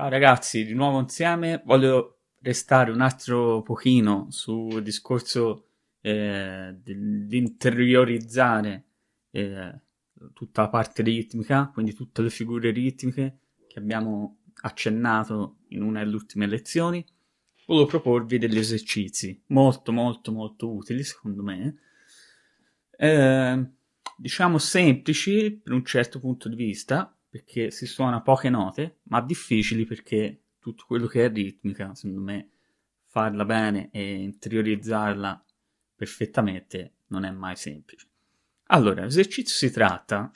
Ciao ragazzi, di nuovo insieme. Voglio restare un altro pochino sul discorso eh, di interiorizzare eh, tutta la parte ritmica, quindi tutte le figure ritmiche che abbiamo accennato in una delle ultime lezioni. Volevo proporvi degli esercizi molto molto molto utili secondo me, eh, diciamo semplici per un certo punto di vista, perché si suona poche note, ma difficili perché tutto quello che è ritmica, secondo me, farla bene e interiorizzarla perfettamente non è mai semplice. Allora, l'esercizio si tratta,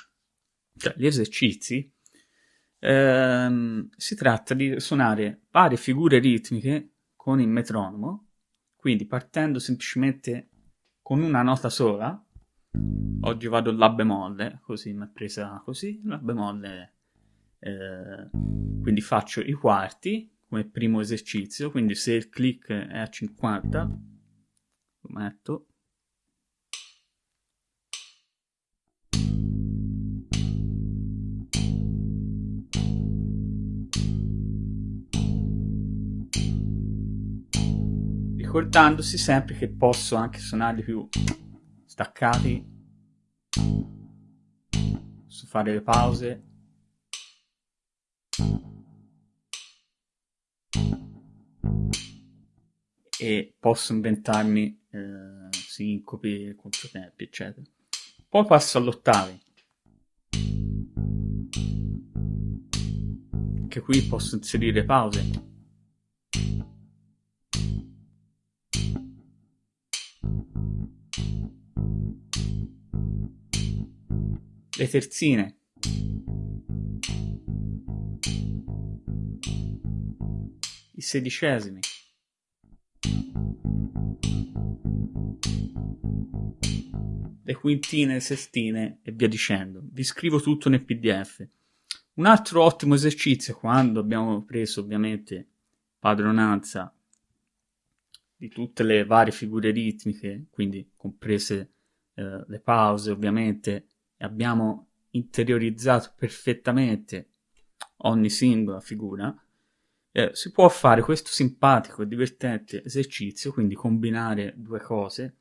cioè gli esercizi, ehm, si tratta di suonare varie figure ritmiche con il metronomo, quindi partendo semplicemente con una nota sola, Oggi vado La bemolle, così mi è presa così, La bemolle. Eh, quindi faccio i quarti come primo esercizio, quindi se il click è a 50, lo metto. Ricordandosi sempre che posso anche suonare più staccati su fare le pause? E posso inventarmi eh, sincopi, controtempi eccetera. Poi passo all'ottavi. Che qui posso inserire pause le terzine. I sedicesimi. Le quintine, le sestine e via dicendo. Vi scrivo tutto nel PDF. Un altro ottimo esercizio quando abbiamo preso ovviamente padronanza di tutte le varie figure ritmiche, quindi comprese eh, le pause ovviamente abbiamo interiorizzato perfettamente ogni singola figura, eh, si può fare questo simpatico e divertente esercizio, quindi combinare due cose,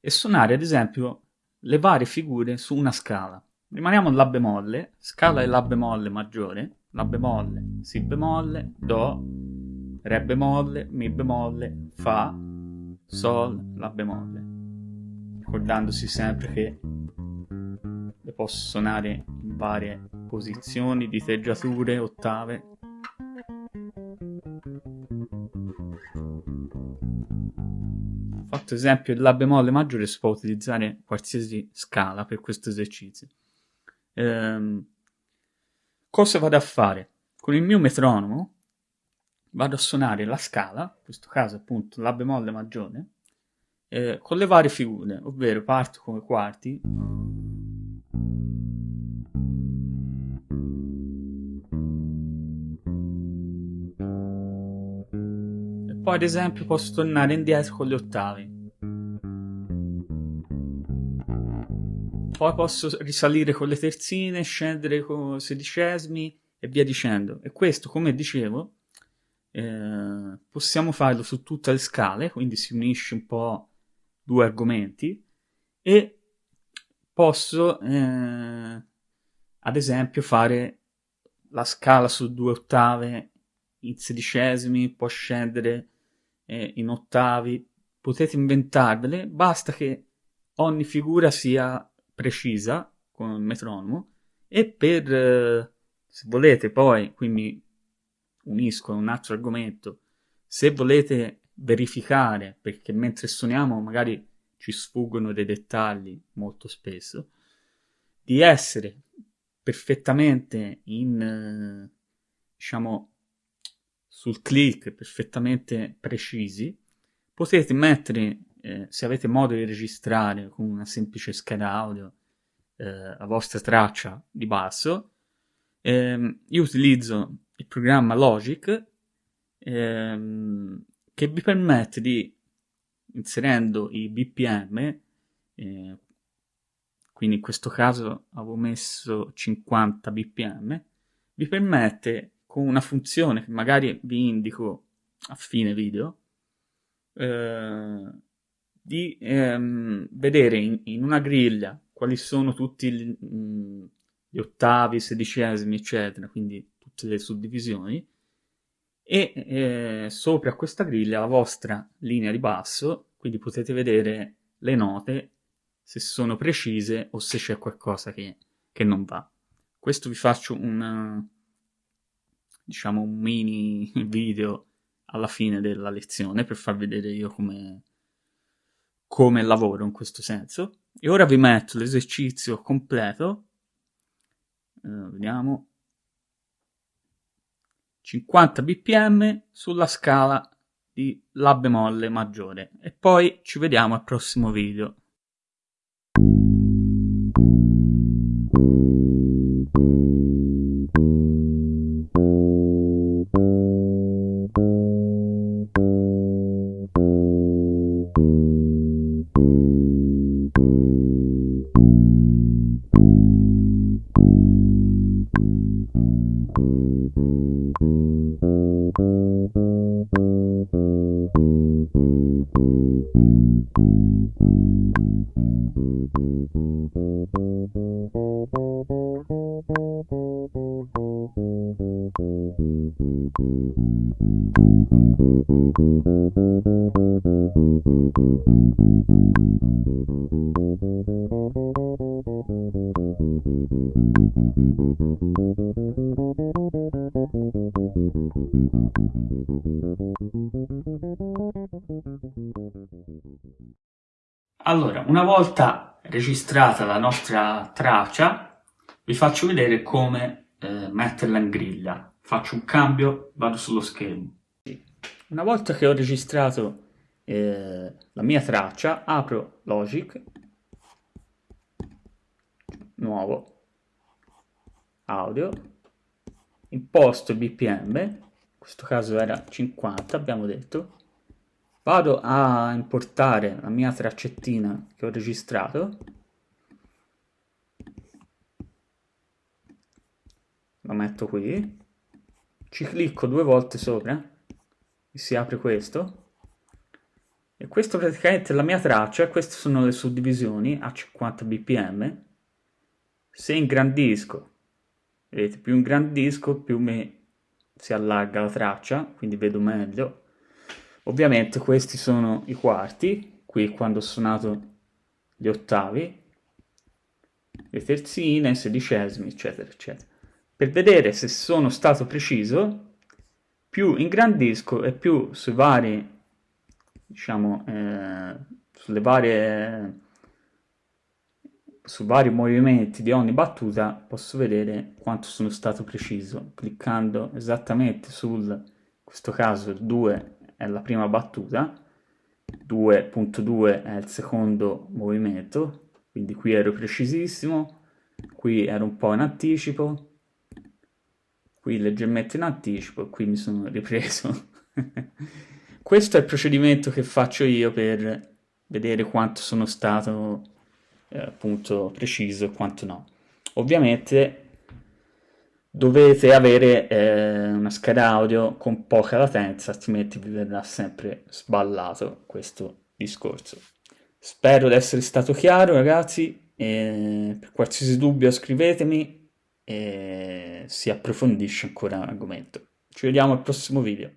e suonare ad esempio le varie figure su una scala. Rimaniamo La bemolle, scala è La bemolle maggiore, La bemolle, Si bemolle, Do, Re bemolle, Mi bemolle, Fa, Sol, La bemolle. Ricordandosi sempre che posso suonare in varie posizioni, diteggiature, ottave. Fatto esempio il La bemolle maggiore si può utilizzare qualsiasi scala per questo esercizio. Ehm, cosa vado a fare? Con il mio metronomo vado a suonare la scala, in questo caso appunto La bemolle maggiore, eh, con le varie figure, ovvero parto come quarti Poi ad esempio posso tornare indietro con le ottavi. Poi posso risalire con le terzine, scendere con sedicesimi e via dicendo. E questo, come dicevo, eh, possiamo farlo su tutte le scale, quindi si unisce un po' due argomenti e posso eh, ad esempio fare la scala su due ottave in sedicesimi, può scendere eh, in ottavi, potete inventarvele, basta che ogni figura sia precisa con il metronomo e per, eh, se volete poi, qui mi unisco a un altro argomento, se volete verificare, perché mentre suoniamo magari ci sfuggono dei dettagli molto spesso, di essere perfettamente in, eh, diciamo, sul click perfettamente precisi, potete mettere, eh, se avete modo di registrare con una semplice scheda audio, eh, la vostra traccia di basso. Eh, io utilizzo il programma Logic ehm, che vi permette di, inserendo i BPM, eh, quindi in questo caso avevo messo 50 BPM, vi permette con una funzione che magari vi indico a fine video, eh, di ehm, vedere in, in, una griglia quali sono tutti gli, mh, gli ottavi, sedicesimi, eccetera, quindi tutte le suddivisioni, e eh, sopra questa griglia la vostra linea di basso, quindi potete vedere le note se sono precise o se c'è qualcosa che, che non va. Questo vi faccio un, diciamo, un mini video alla fine della lezione per far vedere io come, come lavoro in questo senso. E ora vi metto l'esercizio completo. Uh, vediamo. 50 bpm sulla scala di La bemolle maggiore. E poi ci vediamo al prossimo video. Allora, una volta registrata la nostra traccia, vi faccio vedere come eh, metterla in griglia. Faccio un cambio, vado sullo schermo. Una volta che ho registrato eh, la mia traccia, apro Logic, nuovo, audio, imposto BPM, in questo caso era 50 abbiamo detto, vado a importare la mia traccettina che ho registrato, la metto qui, ci clicco due volte sopra e si apre questo, e questa praticamente è la mia traccia, queste sono le suddivisioni a 50 bpm, se ingrandisco, vedete più ingrandisco più mi si allarga la traccia, quindi vedo meglio, Ovviamente questi sono i quarti, qui quando ho suonato gli ottavi, le terzine, i sedicesimi, eccetera, eccetera. Per vedere se sono stato preciso, più ingrandisco e più sui vari, diciamo, eh, sulle varie, su vari movimenti di ogni battuta posso vedere quanto sono stato preciso, cliccando esattamente sul, in questo caso, 2 è la prima battuta, 2.2 è il secondo movimento, quindi qui ero precisissimo, qui ero un po' in anticipo, qui leggermente in anticipo, qui mi sono ripreso. Questo è il procedimento che faccio io per vedere quanto sono stato eh, appunto preciso e quanto no. Ovviamente dovete avere eh, una scheda audio con poca latenza, altrimenti vi verrà sempre sballato questo discorso. Spero di essere stato chiaro ragazzi, e per qualsiasi dubbio scrivetemi e si approfondisce ancora l'argomento. Ci vediamo al prossimo video.